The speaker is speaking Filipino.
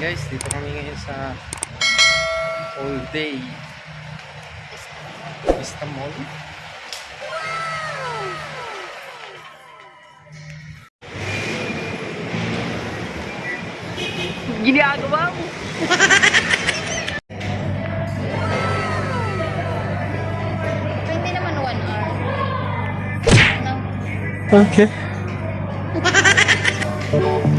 guys, dito kami ngayon sa all day Vista Mall. Ginagawa mo. Pero hindi naman one hour. No? Okay.